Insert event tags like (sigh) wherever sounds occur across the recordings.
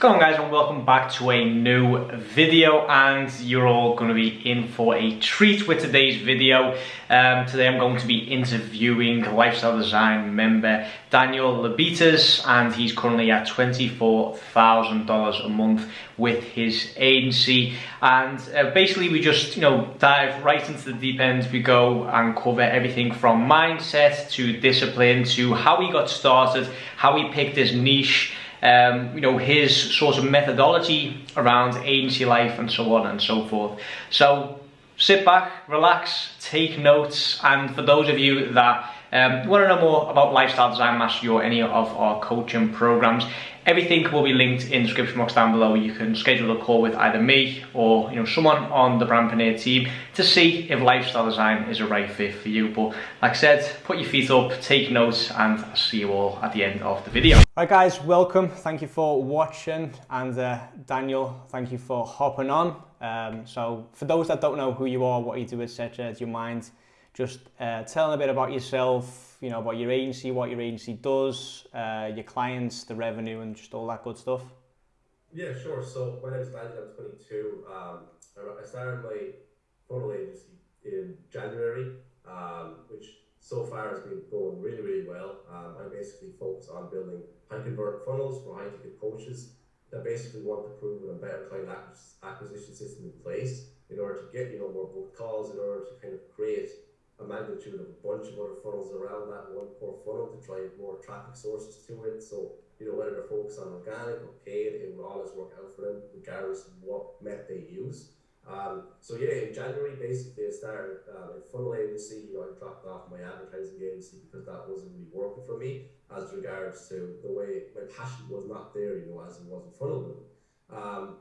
Going on guys and welcome back to a new video and you're all going to be in for a treat with today's video. Um, today I'm going to be interviewing lifestyle design member Daniel Lebitas and he's currently at $24,000 a month with his agency and uh, basically we just you know dive right into the deep end we go and cover everything from mindset to discipline to how he got started, how he picked his niche um, you know, his sort of methodology around agency life and so on and so forth. So sit back, relax, take notes, and for those of you that um, want to know more about Lifestyle Design Mastery or any of our coaching programs, Everything will be linked in the description box down below. You can schedule a call with either me or you know someone on the Brandpreneur team to see if lifestyle design is a right fit for you. But like I said, put your feet up, take notes, and I'll see you all at the end of the video. Right guys, welcome. Thank you for watching. And uh, Daniel, thank you for hopping on. Um, so for those that don't know who you are, what you do, etc., do you mind just uh, telling a bit about yourself, you know, about your agency, what your agency does, uh, your clients, the revenue, and just all that good stuff? Yeah, sure. So name is Daniel. I'm 22. Um, I started my funnel agency in January, um, which so far has been going really, really well. Um, I basically focus on building high convert funnels for high ticket coaches that basically want to prove a better client acquisition system in place in order to get you know more booked calls, in order to kind of create a magnitude of a bunch of other funnels around that one core funnel to drive more traffic sources to it. So, you know, whether they're focused on organic or paid, it will always work out for them, regardless of what method they use. Um, so yeah, in January, basically, I started uh, a funnel agency. I dropped off my advertising agency because that wasn't really working for me as regards to the way my passion was not there, you know, as it was in funnel building. Um,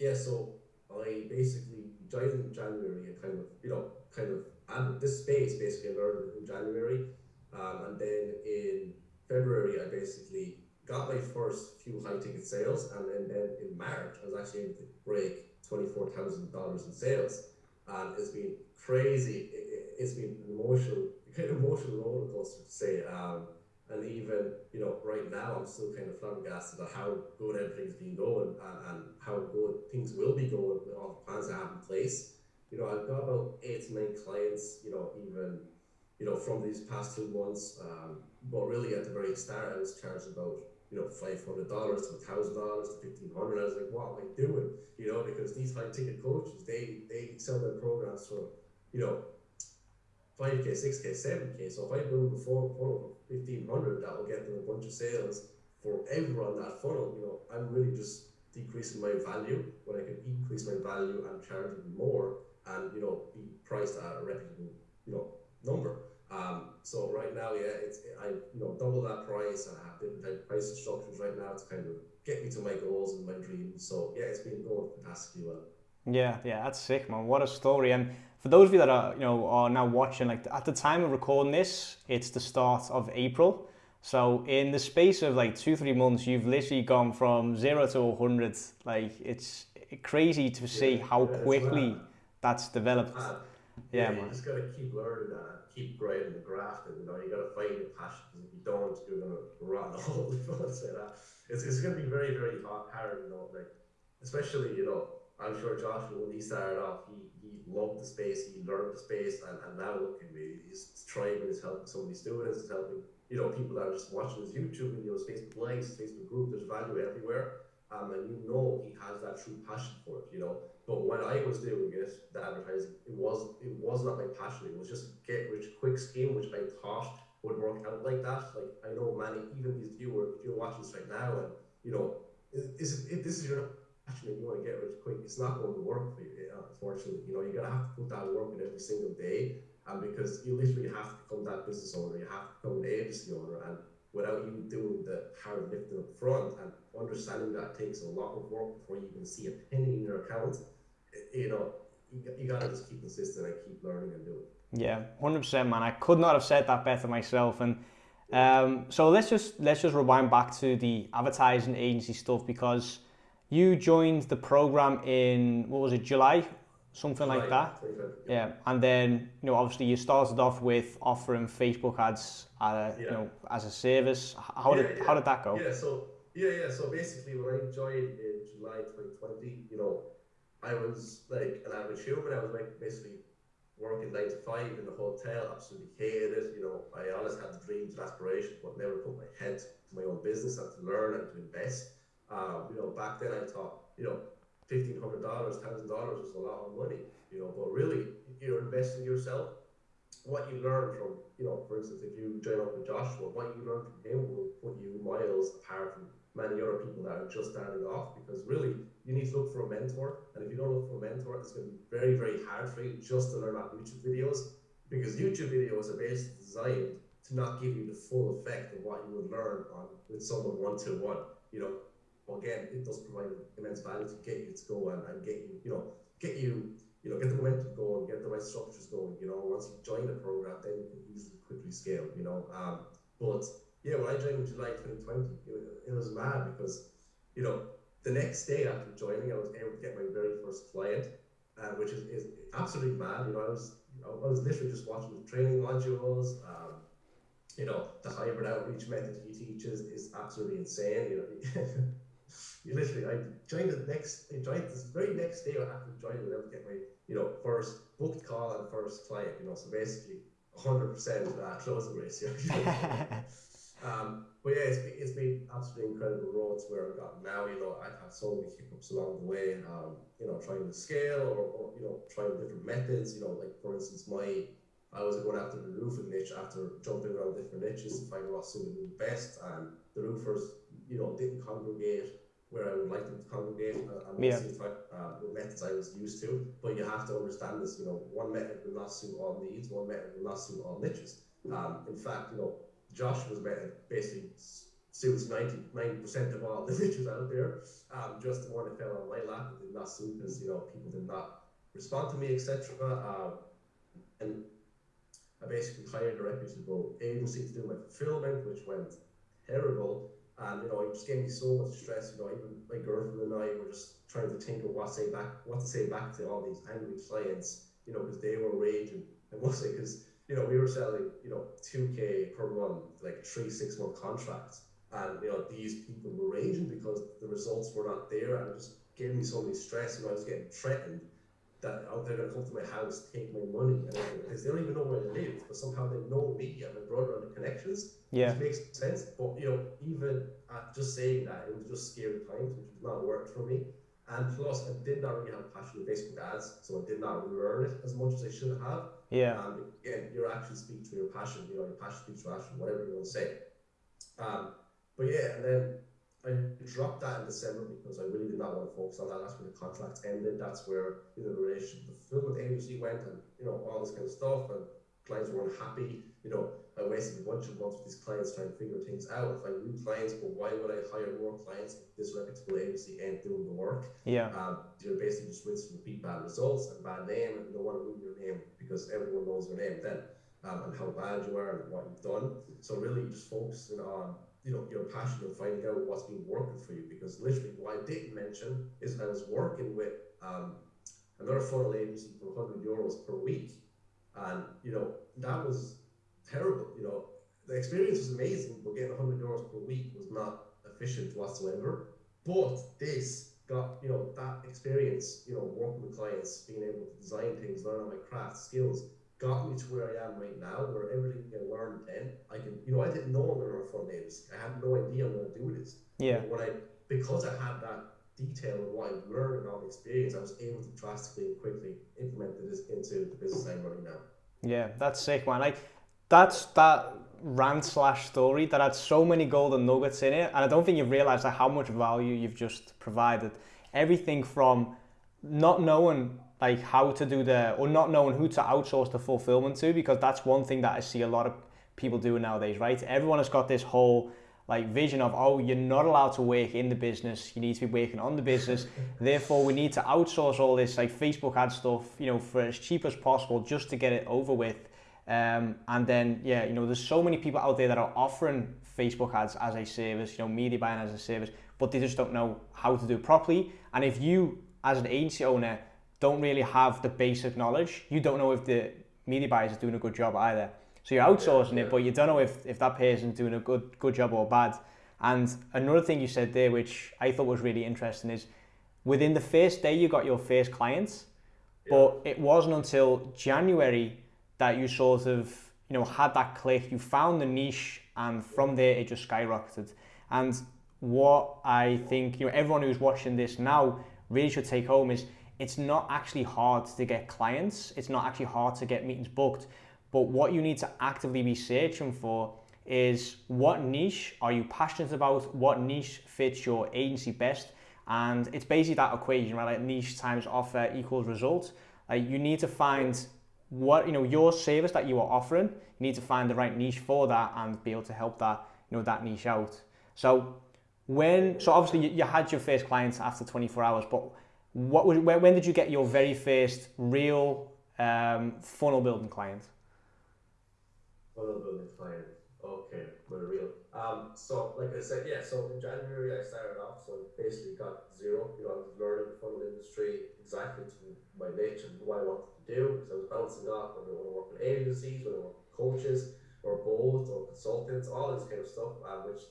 yeah, so I basically joined in January and kind of, you know, kind of and this space basically learned in January. Um, and then in February, I basically got my first few high ticket sales. And then, then in March, I was actually able to break $24,000 in sales. And it's been crazy. It, has been emotional, (laughs) kind of emotional roller coaster to say. Um, and even, you know, right now, I'm still kind of flabbergasted at how good everything's been going and, and how good things will be going with all the plans I have in place you know, I've got about eight to nine clients, you know, even, you know, from these past two months. Um, but really at the very start, I was charged about, you know, $500 to $1,000 to 1500 I was like, what am I doing? You know, because these high ticket coaches, they, they sell their programs for, you know, 5K, 6K, 7K. So if I build a funnel for 1500 that will get them a bunch of sales for everyone that funnel, you know, I'm really just decreasing my value when I can increase my value and charge more and you know be priced at a reputable you know number. Um, so right now, yeah, it's I you know double that price and I have different type of pricing structures right now to kind of get me to my goals and my dreams. So yeah, it's been going fantastically well. Yeah, yeah, that's sick, man. What a story. And for those of you that are you know are now watching, like at the time of recording this, it's the start of April. So in the space of like two, three months, you've literally gone from zero to 100. Like it's crazy to see yeah, how yeah, quickly that's developed. And, yeah, yeah you just got to keep learning that, keep grinding the graft, and you know you got to find your passion. Because if you don't, you're gonna run all. If I say that, it's, it's gonna be very very hard. You know, like especially you know I'm sure Joshua when he started off, he, he loved the space, he learned the space, and, and now look at me, he's thriving, he's helping so many students, he's helping you know people that are just watching his YouTube videos, Facebook likes, Facebook group. There's value everywhere, um, and you know he has that true passion for it. You know, but when I was doing it, the advertising, it was it was not my passion. It was just get rich quick scheme, which I thought would work out like that. Like I know many, even these viewers, you're watching this right now, and you know, is if this is your passion and you want to get rich quick, it's not going to work for you. Unfortunately, you know, you're gonna have to put that work in every single day, and because you literally have to become that business owner, you have to become an agency owner, and without you doing the hard lifting up front and understanding that takes a lot of work before you can see a penny in your account you know, you, you got to just keep consistent and keep learning and doing. Yeah, hundred percent, man. I could not have said that better myself. And um, so let's just let's just rewind back to the advertising agency stuff because you joined the program in what was it, July, something like that. Yeah. yeah, and then you know obviously you started off with offering Facebook ads, uh, yeah. you know, as a service. How yeah, did how did that go? Yeah, so yeah, yeah. So basically, when I joined in July 2020, you know, I was like an average human. I was like basically working nine to five in the hotel, absolutely hated it. You know, I always had the dreams and aspirations, but never put my head to my own business and to learn and to invest. Um, you know, back then I thought, you know, fifteen hundred dollars, thousand dollars is a lot of money. You know, but really, you're investing yourself. What you learn from, you know, for instance, if you join up with Joshua, what you learn from him will put you miles apart from many other people that are just starting off because really you need to look for a mentor and if you don't look for a mentor it's going to be very very hard for you just to learn about youtube videos because youtube videos are basically designed to not give you the full effect of what you would learn on with someone one-to-one you know again it does provide immense value to get you to go and, and get you you know get you you know get the momentum going get the right structures going you know once you join the program then you can easily quickly scale you know um, but yeah, when I joined in July 2020, it, it was mad because, you know, the next day after joining, I was able to get my very first client, uh, which is, is absolutely mad. You know, I was you know, I was literally just watching the training modules. Um, you know, the hybrid outreach method he teaches is absolutely insane. You know, (laughs) you literally I joined the next I joined this very next day after joining, to get my you know first booked call and first client. You know, so basically 100% uh, closing ratio. Um, but yeah, it's, it's been absolutely incredible road to where I've gotten now. You know, I've had so many hiccups along the way. Um, you know, trying to scale or, or, you know trying different methods. You know, like for instance, my I was going after the roofing niche after jumping around different niches to find what suited me best, and the roofers, you know, didn't congregate where I would like them to congregate uh, and yeah. uh, the methods I was used to. But you have to understand this. You know, one method will not suit all needs. One method will not suit all niches. Um, in fact, you know, Josh was basically suits 99 percent of all (laughs) the niches out there. Um, just the one that fell on my lap did not suit because you know people did not respond to me, etc. Um, and I basically hired a reputable agency to do my fulfillment, which went terrible. And you know, it just gave me so much stress. You know, even my girlfriend and I were just trying to think of what to say back, what to say back to all these angry clients. You know, because they were raging. I must say, because you know, we were selling, you know, 2K per month, like three, six month contracts. And, you know, these people were raging because the results were not there and it just gave me so many stress. And I was getting threatened that oh, they're to come to my house, take my money. And because they don't even know where I live, but somehow they know me and my brother and the connections. Yeah. Which makes sense. But, you know, even at just saying that, it was just scary times, which did not work for me. And plus, I did not really have passion for Facebook ads, so I did not learn it as much as I should have. Yeah. And again, your actions speak to your passion. You know, your passion speaks to action, whatever you want to say. Um, but yeah, and then I dropped that in December because I really did not want to focus on that. That's where the contract ended. That's where you know the relationship, the fulfillment agency went, and you know all this kind of stuff. And clients were unhappy. You know, I wasted a bunch of months with these clients trying to figure things out, find new clients. But why would I hire more clients if this reputable agency ain't doing the work? Yeah. Um, you're basically just rinse and repeat bad results and bad name, and you don't want to ruin your name because everyone knows your name then, um, and how bad you are and what you've done. So really, just focusing on you know your passion and finding out what's been working for you. Because literally, what I didn't mention is I was working with um, another funnel agency for 100 euros per week, and you know that was terrible. You know, the experience was amazing, but getting 100 euros per week was not efficient whatsoever. But this got, you know, that experience, you know, working with clients, being able to design things, learn my craft skills, got me to where I am right now, where everything I learned then, I can, you know, I didn't know I'm going to front names. I had no idea I'm going to do this. Yeah. But when I, because I had that detail of what I've learned and all the experience, I was able to drastically and quickly implement this into the business I'm running now. Yeah, that's sick, man. Like, that's that rant slash story that had so many golden nuggets in it, and I don't think you've realised how much value you've just provided. Everything from not knowing like how to do the or not knowing who to outsource the fulfillment to because that's one thing that I see a lot of people doing nowadays, right? Everyone has got this whole like vision of oh you're not allowed to work in the business you need to be working on the business (laughs) therefore we need to outsource all this like facebook ad stuff you know for as cheap as possible just to get it over with um, and then, yeah, you know, there's so many people out there that are offering Facebook ads as a service, you know, media buying as a service, but they just don't know how to do it properly. And if you, as an agency owner, don't really have the basic knowledge, you don't know if the media buyers are doing a good job either. So you're outsourcing yeah, yeah. it, but you don't know if, if that person's doing a good good job or bad. And another thing you said there, which I thought was really interesting, is within the first day you got your first clients, yeah. but it wasn't until January that you sort of you know had that click. You found the niche, and from there it just skyrocketed. And what I think you know everyone who's watching this now really should take home is it's not actually hard to get clients. It's not actually hard to get meetings booked. But what you need to actively be searching for is what niche are you passionate about? What niche fits your agency best? And it's basically that equation, right? Like niche times offer equals result. You need to find what you know your service that you are offering. You need to find the right niche for that and be able to help that you know that niche out. So when so obviously you, you had your first clients after 24 hours, but what was when, did you get your very first real um, funnel building client? Funnel building client. Okay, we're real. Um, so like I said, yeah. So in January I started off. So basically got zero. You know, I was learning the funnel industry exactly to my niche and what I wanted to do because I was bouncing off whether I want to work with agencies, whether I want coaches, or both, or consultants, all this kind of stuff, um, which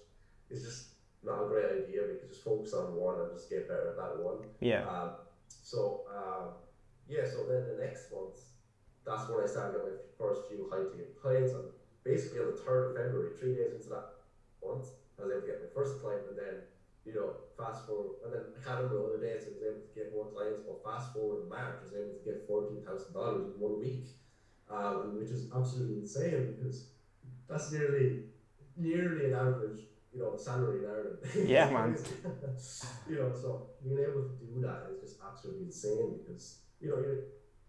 is just not a great idea because just focus on one and just get better at that one. Yeah. Um, so um, yeah, so then the next month, that's when I started my first few high ticket clients, and basically on the third of February, three days into that month, I was able to get my first client, and then you know, fast forward, and then I can't remember other days I was able to get more clients, but fast forward in March, I was able to get fourteen thousand dollars in one week, um, which is absolutely insane because that's nearly nearly an average you know, salary in Ireland. (laughs) Yeah, man. (laughs) you know, so being able to do that is just absolutely insane because, you know,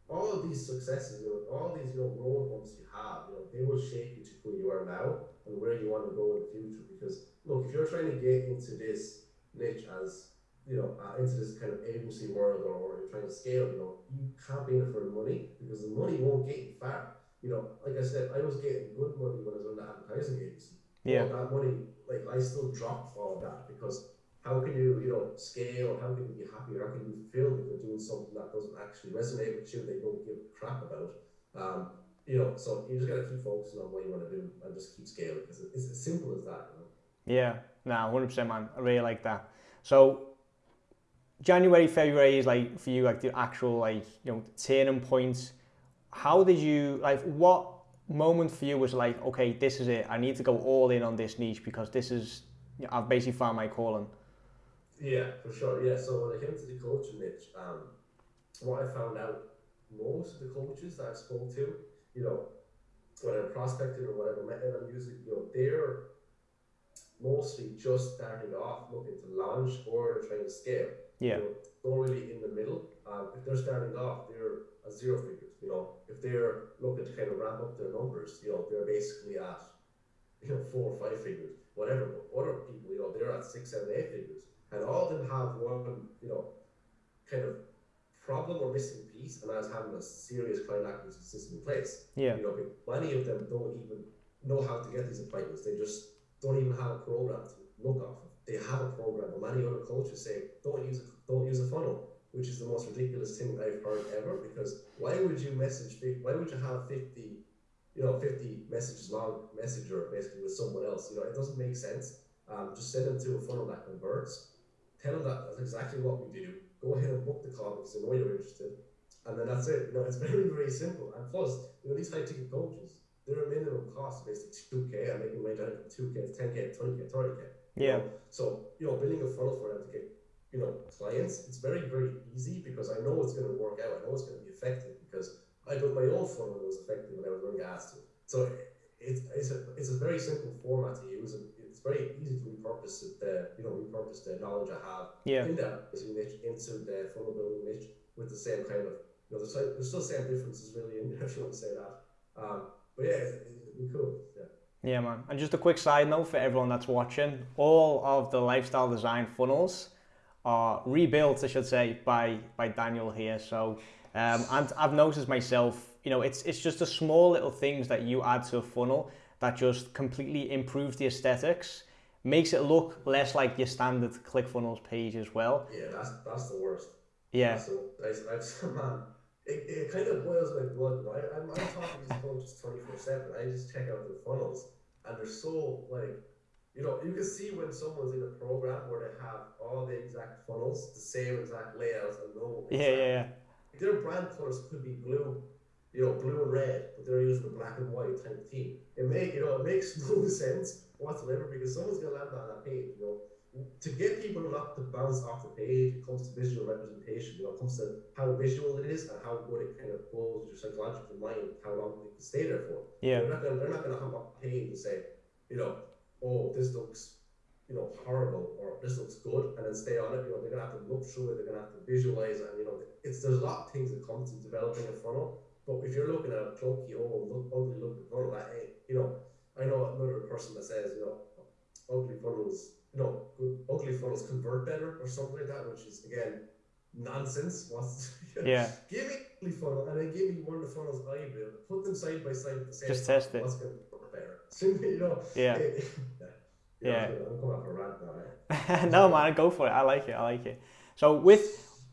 all of these successes, you know, all these, you know, road bumps you have, you know, they will shape you to who you are now and where you want to go in the future. Because, look, if you're trying to get into this niche as, you know, uh, into this kind of agency world or, or you're trying to scale, you know, you can't be in it for the money because the money won't get you far. You know, like I said, I was getting good money when I was on the advertising agency. Yeah. That money like I still drop of that because how can you, you know, scale? How can you be happy? How can you feel that you're doing something that doesn't actually resonate with you? They don't give a crap about. Um, you know, so you just gotta keep focusing on what you want to do and just keep scaling because it's as simple as that. You know? Yeah, no, hundred percent, man. I really like that. So January, February is like for you like the actual like you know turning points. How did you like what moment for you was like, okay, this is it. I need to go all in on this niche because this is, I've basically found my calling. Yeah, for sure. Yeah. So when I came to the coaching niche, um, what I found out, most of the coaches that I spoke to, you know, whether prospecting or whatever method I'm using, you know, they're mostly just starting off looking to launch or trying to scale. Yeah. You know, don't really in the middle. Um, if they're starting off, they're a zero figures. You know, if they're looking to kind of ramp up their numbers, you know, they're basically at (laughs) you know four or five figures, whatever. But other people, you know, they're at six, seven, eight figures, and all of them have one, you know, kind of problem or missing piece, and that's having a serious client acquisition system in place. Yeah. You know, many of them don't even know how to get these appointments. They just don't even have a program to look off of. They have a program, but many other coaches say don't use a, don't use a funnel which is the most ridiculous thing I've heard ever. Because why would you message? Why would you have fifty, you know, fifty messages long messenger basically with someone else? You know, it doesn't make sense. Um, just send them to a funnel that converts. Tell them that that's exactly what we do. Go ahead and book the call because they know you're interested, and then that's it. You know, it's (laughs) very very simple. And plus, you know, these high ticket coaches, their minimum cost basically two k. I'm making out from two k ten k, twenty k, thirty k. Yeah. So you know, building a funnel for them to get you know clients, it's very very easy because I know it's going to work out. I know it's going to be effective because I built my own funnel it was effective when I was running ads to. So it's it's a it's a very simple format to use and it's very easy to repurpose. The you know repurpose the knowledge I have yeah. in that niche into the funnel building niche with the same kind of you know there's, there's still the same differences really in there (laughs) if you want to say that. Um, but yeah, it's, it's cool. Yeah. Yeah, man. And just a quick side note for everyone that's watching: all of the lifestyle design funnels are rebuilt, I should say, by by Daniel here. So, um, and I've noticed myself, you know, it's it's just the small little things that you add to a funnel that just completely improves the aesthetics, makes it look less like your standard ClickFunnels page as well. Yeah, that's that's the worst. Yeah. So I, I, (laughs) man, it, it kind of boils my blood. Right? I'm, I'm talking to these coaches twenty four seven. I just check out the funnels, and they're so like you know, you can see when someone's in a program where they have all the exact funnels, the same exact layouts, and no. Yeah, yeah, yeah. Their brand colors could be blue, you know, blue and red, but they're using a black and white type theme. It make you know, it makes (laughs) no sense whatsoever because someone's gonna land on that page, you know. To get people not to bounce off the page, it comes to visual representation, you know, it comes to how visual it is and how good it kind of goes with your psychological mind, how long they can stay there for. Yeah. They're not gonna, they're not gonna have a page and say, you know, oh, this looks, you know, horrible or this looks good, and then stay on it. You know, they're gonna have to look through it. They're gonna have to visualize, and you know, it's there's a lot of things that come to developing a funnel. But if you're looking at a clunky, oh, look, ugly looking funnel, that ain't, you know, I know another person that says, you know, ugly funnels, you know, good, ugly funnels convert better or something like that, which is again nonsense. (laughs) What's yeah? give me ugly funnel and then give me one of the funnels I built. Put them side by side at the same Just time. test it. You know. Yeah. it- (laughs) Yeah. I'm going off a rant now. eh? (laughs) no man, go for it. I like it. I like it. So with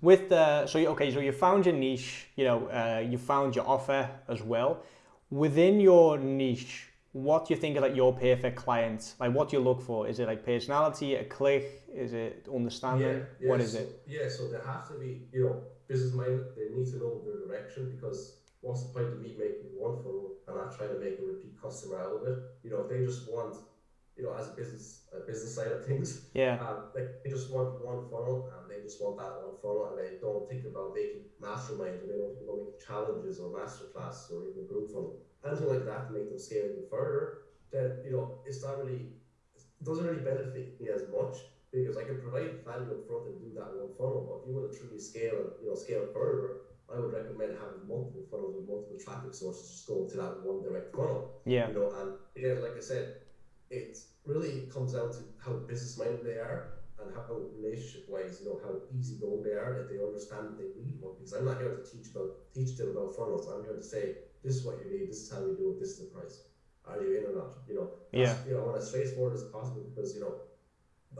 with the so you, okay, so you found your niche. You know, uh, you found your offer as well. Within your niche, what do you think is like your perfect client? Like, what do you look for? Is it like personality, a click? Is it understanding? what is so, it? Yeah, so they have to be, you know, business minded. They need to know their direction because what's the point of me making one funnel and not trying to make a repeat customer out of it? You know, if they just want, you know, as a business, a business side of things, Yeah, (laughs) um, like they just want one funnel and they just want that one funnel and they don't think about making masterminds or they don't think about making challenges or masterclasses or even group funnel. Anything like that to make them scale even further, then you know it's not really it doesn't really benefit me as much because I can provide value up front and do that one funnel. But if you want to truly scale and you know scale further, I would recommend having multiple funnels with multiple traffic sources just going to that one direct funnel. yeah, You know, and again, like I said, it really comes down to how business minded they are and how relationship wise, you know, how easy going they are, that they understand that they need one. Because I'm not here to teach about teach them about funnels. I'm here to say, this is what you need, this is how we do it, this is the price. Are you in or not? You know, Yeah. you know, and as straightforward as possible because you know,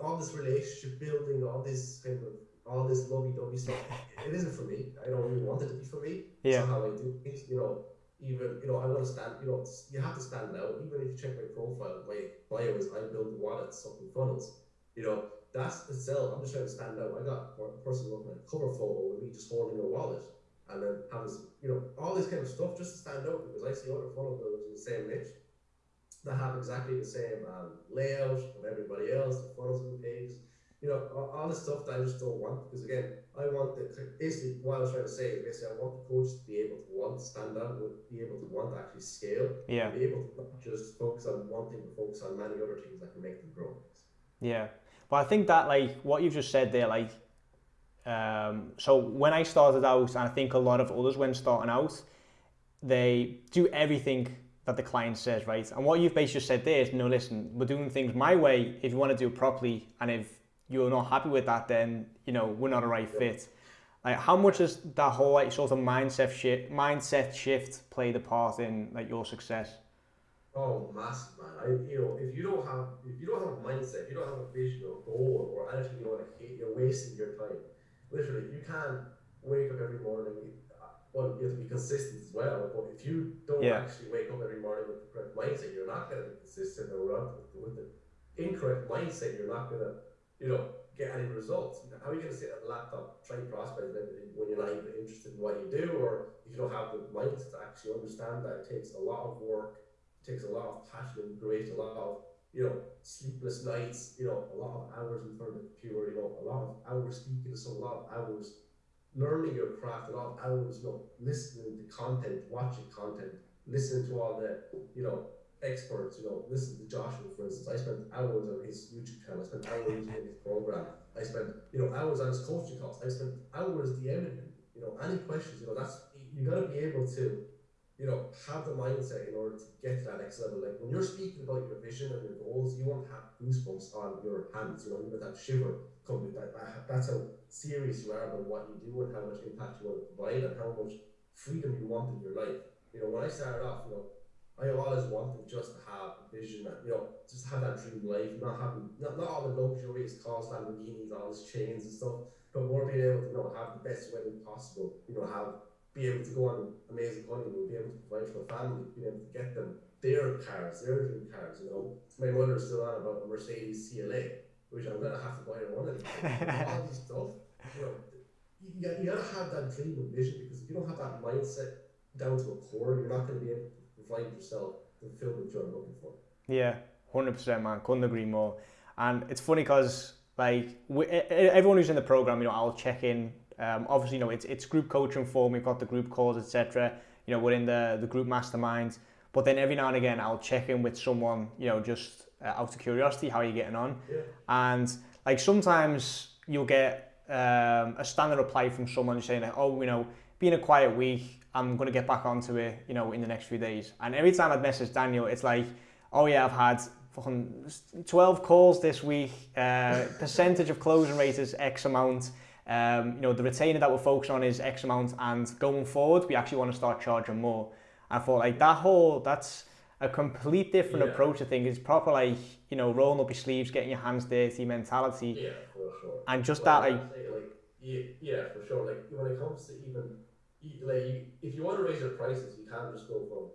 all this relationship building, all this kind of all this lovey dovey stuff, it isn't for me. I don't really want it to be for me. Yeah. not how I do things, you know even you know I want to stand you know you have to stand out even if you check my profile my bio is I build wallets something funnels you know that's itself I'm just trying to stand out I got a person looking at a cover photo with me just holding a wallet and then having you know all this kind of stuff just to stand out because I see other funnel builders in the same niche that have exactly the same um, layout of everybody else the funnels and pages you know all, all this stuff that I just don't want because again I want the basically what I was trying to say is basically I want the coach to be able to want to stand out, would be able to want to actually scale, yeah, be able to not just focus on one thing, but focus on many other things that can make them grow. yeah. But I think that like what you've just said there, like, um, so when I started out, and I think a lot of others when starting out, they do everything that the client says, right? And what you've basically said there is, no, listen, we're doing things my way. If you want to do it properly, and if you're not happy with that, then you know we're not a right fit. Like, how much has that whole like sort of mindset shift, mindset shift played a part in like your success? Oh, massive man! I, you know, if you don't have, if you don't have a mindset, if you don't have a vision or goal or anything you want to hit, you're wasting your time. Literally, you can't wake up every morning. Well, you have to be consistent as well. But if you don't Yeah. actually wake up every morning with the correct mindset, you're not going to be consistent. Or with the, with the incorrect mindset, you're not going to, you know, get any results. How are you going to sit at a laptop trying to prospect when you're not even interested in what you do, or if you don't have the mindset to actually understand that it takes a lot of work, it takes a lot of passion and grit, a lot of you know sleepless nights, you know, a lot of hours in front of the computer, you know, a lot of hours speaking someone, a lot of hours learning your craft, a lot of hours, you know, listening to content, watching content, listening to all the, you know, experts, you know, listen to Joshua, for instance. I spent hours on his YouTube channel, I spent hours (laughs) in his program, I spent, you know, hours on his coaching calls, I spent hours DMing him, you know, any questions, you know, that's, you gotta be able to, you know, have the mindset in order to get to that next level. Like when you're speaking about your vision and your goals, you won't have goosebumps on your hands, you know, you get that shiver coming, that, that, that's how serious you are about what you do and how much impact you want to provide and how much freedom you want in your life. You know, when I started off, you know, I always wanted just to have a vision that, you know, just have that dream life, not having, not, not all the luxuries, cars, Lamborghinis, all these chains and stuff, but more being able to, you know, have the best wedding possible, you know, have, be able to go on amazing honeymoon, be able to provide for a family, be able to get them their cars, their dream cars. You know, my mother's still on about a Mercedes CLA, which I'm gonna have to buy her one of these. All this stuff, you know, you, you gotta have that dream and vision because if you don't have that mindset down to a core, you're not gonna be able to provide yourself the fulfillment you're looking for. Yeah, hundred percent, man. Couldn't agree more. And it's funny because like we, everyone who's in the program, you know, I'll check in. Um, obviously, you know, it's it's group coaching form. We've got the group calls, etc. You know, we're in the the group mastermind. But then every now and again, I'll check in with someone, you know, just uh, out of curiosity, how are you getting on? Yeah. And like sometimes you'll get um, a standard reply from someone saying, like, oh, you know, being a quiet week, I'm going to get back onto it, you know, in the next few days. And every time I'd message Daniel, it's like, oh yeah, I've had fucking 12 calls this week, uh, (laughs) percentage of closing rate is X amount. Um, you know, the retainer that we're focused on is X amount, and going forward, we actually want to start charging more. I thought like that whole that's a complete different yeah. approach to things. It's proper like you know rolling up your sleeves, getting your hands dirty mentality. Yeah, for sure. And just well, that like, like yeah, yeah, for sure. Like when it comes to even like if you want to raise your prices, you can't just go from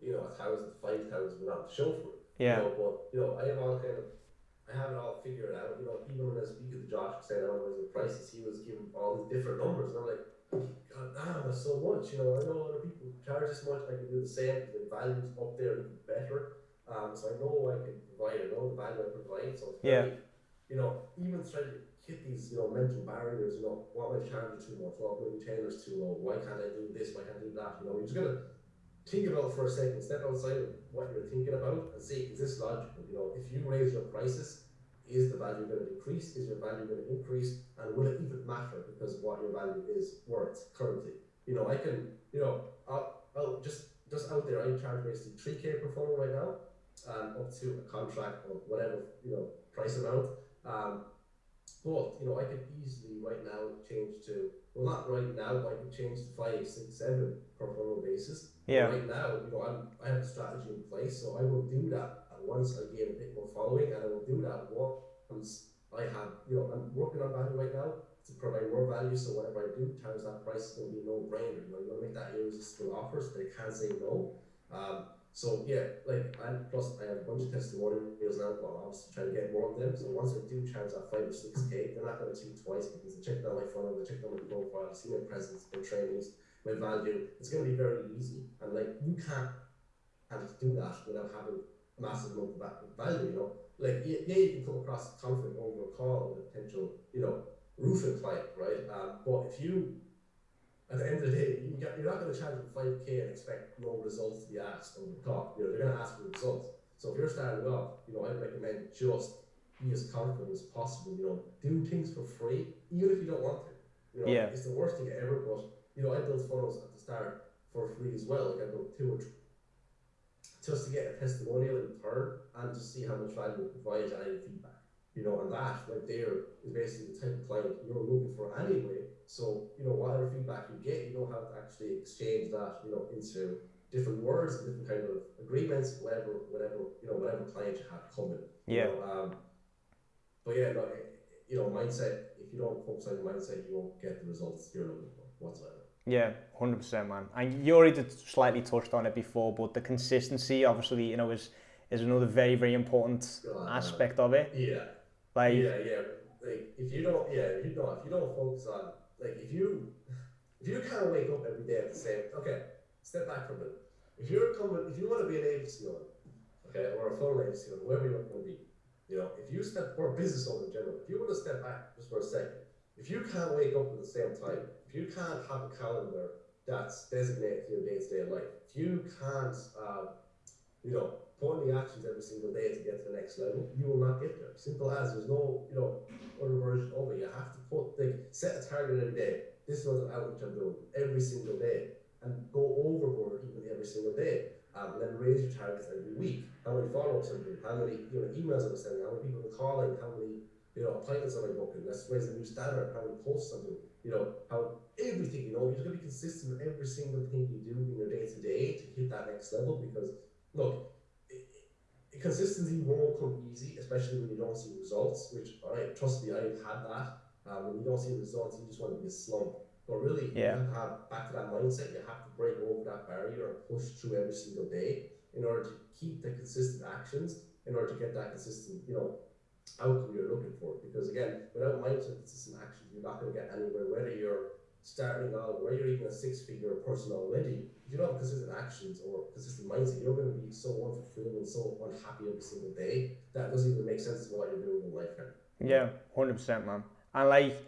you know a thousand to five thousand without the show for it. Yeah. You know, but you know I have all kind of I have it all figured out. You know, even when I speak to Josh saying I want to raise the prices, he was giving all these different numbers, and I'm like God damn, that's so much. You know, I know other people charge this much, I can do the same because the value's up there even better. Um, so I know I can provide, I know the value I provide. So it's very, yeah. you know, even to hit these, you know, mental barriers, you know, what am I charging too much? What my retainers too low? Why can't I do this? Why can't I do that? You know, you're just gonna think about for a second, step outside of what you're thinking about and see, is this logical? You know, if you raise your prices, is the value going to decrease? Is your value going to increase? And will it even matter because what your value is worth currently? You know, I can, you know, I'll, I'll just just out there, I charge basically 3k per funnel right now, um, up to a contract or whatever, you know, price amount. Um, but, you know, I could easily right now change to, well, not right now, but I could change to five, six, seven per funnel basis. Yeah. Right now, you know, I'm, I have a strategy in place, so I will do that once I gain a bit more following, and I will do that once I have, you know, I'm working on value right now to provide more value. So whatever I do, times that price is going to be no brainer. You know, you want to make that irresistible offer so they can't say no. Um, so yeah, like and plus I have a bunch of testimonials now, but I'm obviously trying to get more of them. So once I do charge that five or six K, they're not gonna think twice because they checked out my funnel, they checked out my profile, see my presence, my trainings, my value. It's gonna be very easy. And like you can't and do that without having a massive amount of value, you know. Like, yeah, you can come across conflict over a call with a potential, you know, roofing client, right? Um, but if you, at the end of the day, you get, you're not going to charge them 5k and expect no results to be asked on the call. You know, they're going to ask for results. So if you're starting off, you know, I'd recommend just be as confident as possible. You know, do things for free, even if you don't want to. You know, yeah. it's the worst thing ever. But you know, I built funnels at the start for free as well. Like I built two or three just to get a testimonial in return and to see how much value it provides and any feedback. You know, and that right there is basically the type of client you're looking for anyway. So, you know, whatever feedback you get, you don't have to actually exchange that, you know, into different words and different kind of agreements, whatever, whatever, you know, whatever client you have coming. Yeah. You know, um, but yeah, no, you know, mindset. If you don't focus on your mindset, you won't get the results you're looking for whatsoever. Yeah, hundred percent, man. And you already slightly touched on it before, but the consistency, obviously, you know, is is another very very important uh, aspect of it. Yeah. Like. Yeah, yeah. Like if you don't, yeah, you don't, if you don't focus on, like, if you, if you kind of wake up every day and say, okay, step back for a minute. If you're coming, if you want to be an agency owner, okay, or a funnel agency owner, whoever you want to be, you know, if you step, or a business owner in general, if you want to step back just for a second, if you can't wake up at the same time, if you can't have a calendar that's designated for your day-to-day life, if you can't, um, you know, put in the actions every single day to get to the next level, you will not get there. Simple as. There's no, you know, other version of it. You have to put, like, set a target every day. This is what outreach I'm doing every single day, and go overboard even every single day. Um, and then raise your targets every week. How many follow-ups I'm doing? How many you know, emails I'm sending? How many people I'm calling? How many you know, appointments on my booking, let's raise a new standard, how many posts I'm doing, you know, how everything, you know, you're gonna be consistent with every single thing you do in your day to day to hit that next level because look, consistency won't come easy, especially when you don't see results, which I trust me, I've had that. Um, when you don't see results, you just want to be a slump. But really, Yeah. you have to have back to that mindset. You have to break over that barrier and push through every single day in order to keep the consistent actions, in order to get that consistent, you know, outcome you're looking for. Because again, without mindset consistent actions, you're not going to get anywhere. Whether you're starting out, whether you're even a six-figure person already, you don't have consistent actions or consistent mindset, you're going to be so unfulfilled and so unhappy every single day that doesn't even make sense to what you're doing in life. Yeah, hundred percent, man. And like,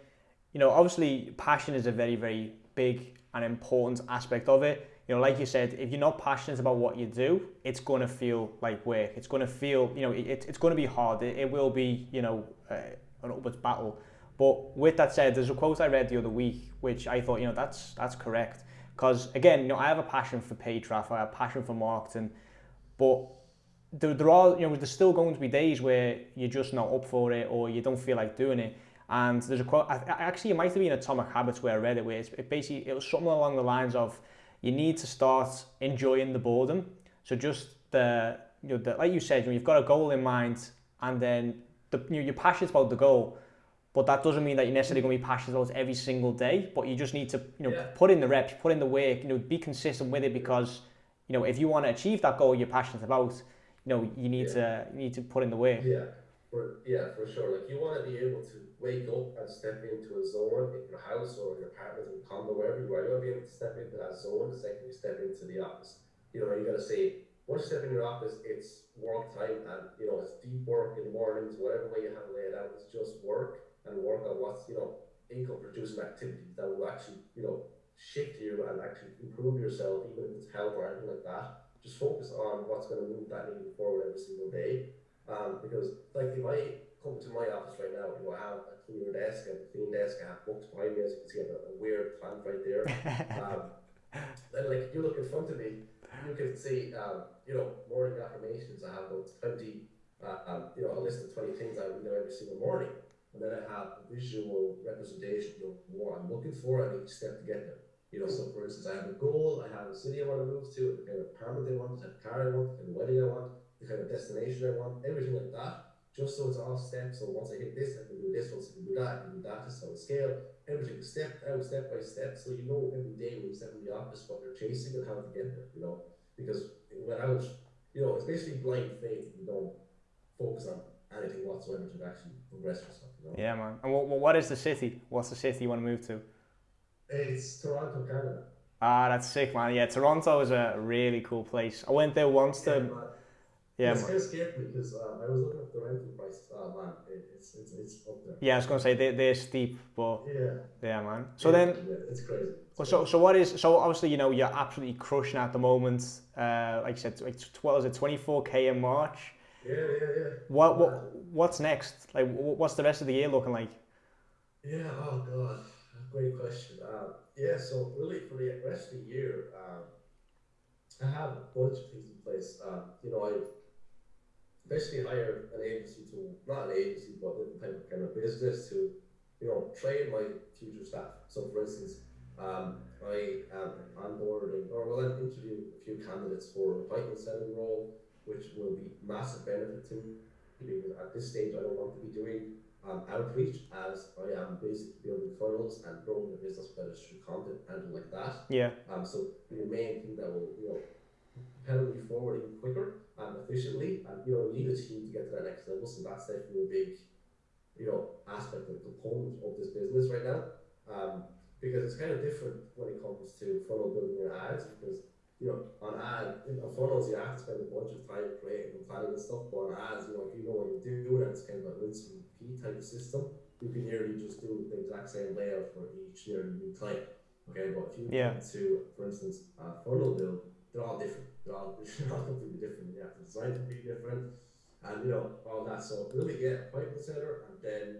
you know, obviously, passion is a very, very big and important aspect of it. You know, like you said, if you're not passionate about what you do, it's going to feel like work. It's going to feel, you know, it, it's going to be hard. It, it will be, you know, uh, an upwards battle. But with that said, there's a quote I read the other week, which I thought, you know, that's that's correct. Because again, you know, I have a passion for paid traffic, I have a passion for marketing, but there, there are, you know, there's still going to be days where you're just not up for it or you don't feel like doing it. And there's a quote, actually, it might have been Atomic Habits where I read it, where it's, it basically, it was something along the lines of, you need to start enjoying the boredom. So just the, you know, the, like you said, you know, you've got a goal in mind and then the, you know, you're passionate about the goal, but that doesn't mean that you're necessarily going to be passionate about it every single day. But you just need to, you know, Yeah. put in the reps, put in the work, you know, be consistent with it because, you know, if you want to achieve that goal you're passionate about, you know, you need to you need to put in the work. Yeah, for yeah, for sure. Like you want to be able to wake up and step into a zone in your house or in your apartment, in condo, wherever you are. You want to be able to step into that zone the second you step into the office. You know, you got to say once you step in your office, it's work time, and you know it's deep work in the mornings, whatever way you have it laid out. It's just work and work on what's you know income producing activities that will actually you know shift you and actually improve yourself, even if it's health or anything like that. Just focus on what's going to move that needle forward every single day. Um, because like if I come to my office right now, you know, I have a clear desk, and a clean desk, I have books behind me, as you can see, I have a, a weird plant right there. (laughs) Um, then like you look in front of me, you can see, um, you know, morning affirmations. I have about 20, uh, um, you know, a list of 20 things I would do every single morning. And then I have a visual representation of what I'm looking for and each step to get there. You know, so for instance, I have a goal, I have a city I want to move to, the kind of apartment I want, the car I want, the kind of wedding I want, the kind of destination I want, everything like that. Just so it's all steps. So once I hit this, I can do this. Once I can do that, I can do that. Just on scale, everything step out, step by step. So you know every day when you step in the office what you're chasing and how to get there. You know, because when I was, you know, it's basically blind faith you don't focus on anything whatsoever to actually progress yourself. You know? Yeah, man. And what, what is the city? What's the city you want to move to? It's Toronto, Canada. Ah, that's sick, man. Yeah, Toronto is a really cool place. I went there once Yeah, to. man. Yeah, it's kind of scared me because um, I was looking at the rental prices. Oh man, it, it's, it's it's up there. Yeah, I was gonna say they they're steep, but Yeah. yeah, man. So yeah, then, yeah, it's crazy. It's well, so so what is so obviously you know you're absolutely crushing at the moment. Uh, like you said, like what was it, 24k in March? Yeah, yeah, yeah. What what what's next? Like what's the rest of the year looking like? Yeah, oh god, great question. Um, yeah, so really for the rest of the year, um, I have a bunch of things in place. Um, you know, I basically hired an agency to, not an agency, but a type of kind of business to, you know, train my future staff. So for instance, um, I am onboarding, or well, I'm interviewing a few candidates for an appointment setting role, which will be massive benefit to me because at this stage I don't want to be doing um, outreach as I am basically building funnels and growing the business better through content and like that. Yeah, Um, so the main thing that will you know propel me forward even quicker and efficiently, and you know need a team to get to that next level. So that's definitely a big you know aspect and component of this business right now. Um, because it's kind of different when it comes to funnel building and ads because you know on ad in on funnels you have to spend a bunch of time creating and planning and stuff, but on ads you know if you know what you're doing and it's kind of a rinse and repeat type of system, you can nearly just do the exact same layout for each nearly new client. Okay, but if you Yeah. to, for instance, a funnel build, they're all different. They're all, (laughs) they're all completely different. You have to design to be different, and you know all that. So really, get yeah, appointment setter, and then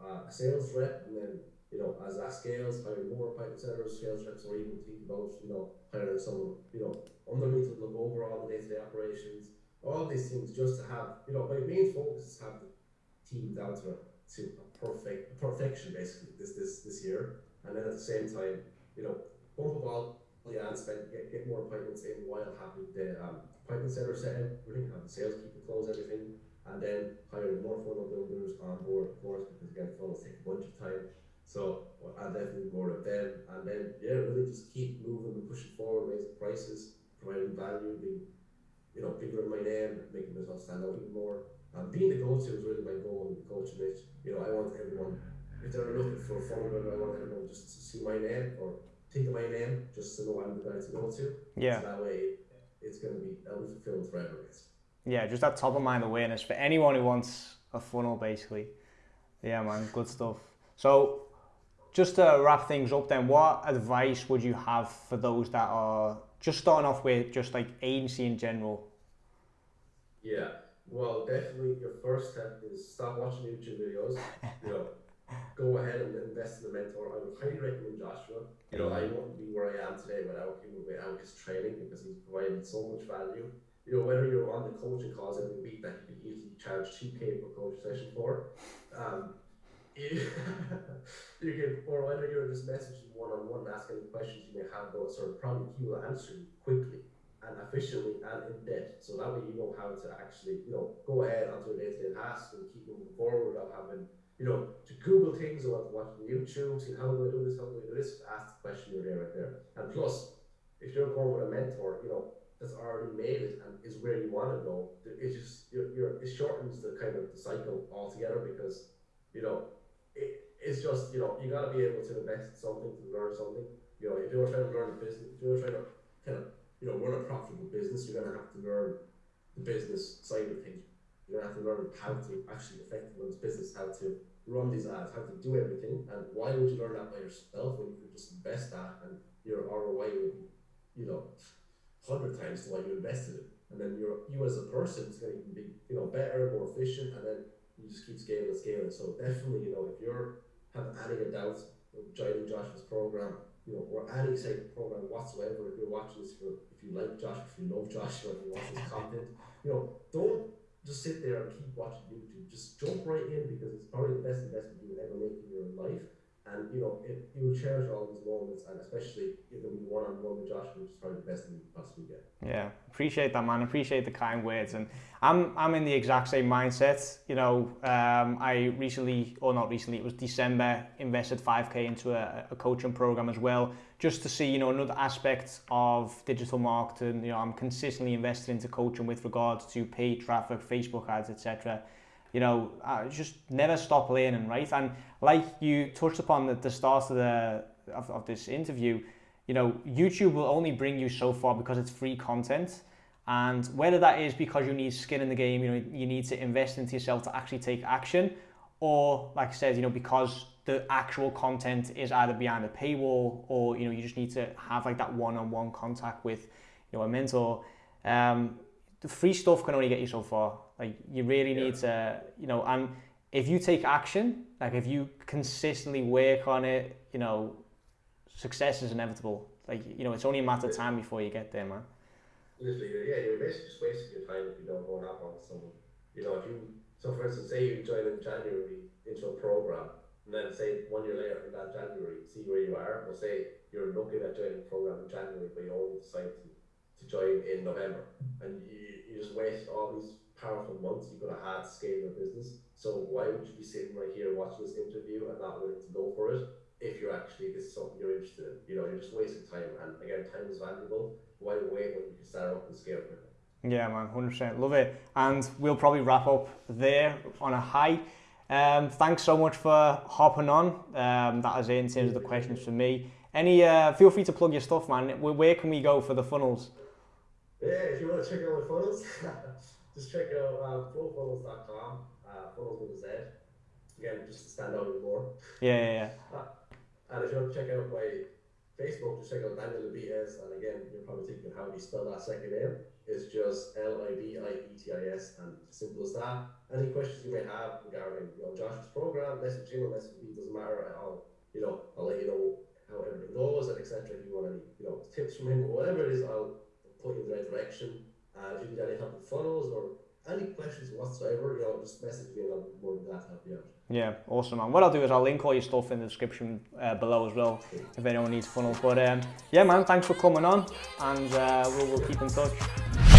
uh, a sales rep, and then you know as that scales, hire more appointment setters, sales reps, or even think about you know hiring someone you know under me to look over all the day-to-day operations. All these things just to have you know my main focus is have the team down to to a perfect perfection basically this this this year, and then at the same time you know bump up all the ad spend, get, get more appointments in while having the um, appointment setter set up, everything, have the salespeople close everything, and then hiring more funnel builders on board, of course, because again, funnels take a bunch of time. So, and definitely more of them. And then, yeah, really just keep moving and pushing forward, raising prices, providing value, being, you know, bigger in my name, making myself stand out even more. And being the go-to is really my goal in coaching it. You know, I want everyone, if they're looking for a funnel I want everyone just to see my name or think of my name just to know I'm the guy to go to. Yeah. So that way it's going to be, I'll be fulfilled forever. Yeah, just that top of mind awareness for anyone who wants a funnel, basically. Yeah, man, good stuff. So, just to wrap things up, then, what advice would you have for those that are just starting off with just like agency in general? Yeah, well, definitely your first step is stop watching YouTube videos. you know, (laughs) go ahead and invest in a mentor. I would highly recommend Joshua. You know, I wouldn't be where I am today without him, without his training because he's provided so much value you know, whether you're on the coaching calls every week that you can easily charge 2k per coach session for, um, (laughs) you, can, or whether you're just messaging one on one, asking questions you may have about a certain problem, he will answer you quickly and efficiently and in depth. So that way you know how to actually, you know, go ahead onto a day to day task and keep moving forward without having, you know, to Google things or watching YouTube, see how do I do this, how do I do this, ask the question you're there right there. And plus, if you're going with a mentor, you know, that's already made it and is where you want to go, it just you're, you're, it shortens the kind of the cycle altogether because you know it, it's just you know you got to be able to invest something to learn something. You know, if you're trying to learn a business, if you're trying to kind of you know run a profitable business, you're gonna have to learn the business side of things. You're gonna have to learn how to actually run this business, how to run these ads, how to do everything. And why would you learn that by yourself when you could just invest that and your ROI would be, you know, hundred times what you invested in. And then you're you as a person is to be you know better, more efficient, and then you just keep scaling and scaling. So definitely, you know, if you're have any doubts joining Joshua's program, you know, or any say program whatsoever, if you're watching this, if, if you like Joshua, if you love Joshua, if you watch his content, you know, don't just sit there and keep watching YouTube. Just jump right in because it's probably the best investment you will ever make in your life and you know, it, you will cherish all these moments, and especially if it was one on one with Josh, which is probably the best thing you possibly get. Yeah, appreciate that, man. Appreciate the kind words, and I'm I'm in the exact same mindset. You know, um, I recently, or not recently, it was December, invested 5k into a, a coaching program as well, just to see you know another aspect of digital marketing. You know, I'm consistently invested into coaching with regards to paid traffic, Facebook ads, etc you know, uh, just never stop learning, right? And like you touched upon at the start of the of, of this interview, you know, YouTube will only bring you so far because it's free content. And whether that is because you need skin in the game, you know, you need to invest into yourself to actually take action, or like I said, you know, because the actual content is either behind a paywall or you know you just need to have like that one-on-one contact with you know a mentor. Um, the free stuff can only get you so far. Like you really yeah. need to, you know, and if you take action, like if you consistently work on it, you know, success is inevitable. Like you know, it's only a matter of time before you get there, man. Literally, yeah, you're basically just wasting your time if you don't go and up on someone. You know, if you so for instance, say you join in January into a program, and then say one year later in that January, see where you are. Or say you're looking at joining a program in January, but you only decide to, to join in November, and you you just waste all these powerful months you could have had to scale your business. So why would you be sitting right here watching this interview and not willing to go for it if you're actually this is something you're interested in? You know, you're just wasting time. And again, time is valuable. Why wait when you can start up and scale quickly? Yeah, man, hundred percent, love it. And we'll probably wrap up there on a high. Um, thanks so much for hopping on. Um, that is it in terms of the questions for me. Any, uh, feel free to plug your stuff, man. Where, where can we go for the funnels? Yeah, if you want to check out my funnels, (laughs) just check out um, flowfunnelz.com, uh, funnels with a Z. Again, just to stand out even more. Yeah, yeah, yeah. Uh, and if you want to check out my Facebook, just check out Daniel Libietis. And again, you're probably thinking, how do you spell that second name? It's just L I B I E T I S, and simple as that. Any questions you may have regarding you know, Josh's program, message him or message me, doesn't matter. I'll, you know, I'll let you know how everything goes and etc. If you want any, you know, tips from him or whatever it is, I'll put you in the right direction. Uh, if you need any help with funnels or any questions whatsoever, you know, just message me and I'll be more than glad to help you out. Yeah, awesome, man. What I'll do is I'll link all your stuff in the description uh, below as well if anyone needs funnels. But um, yeah, man, thanks for coming on and uh, we'll, we'll keep in touch.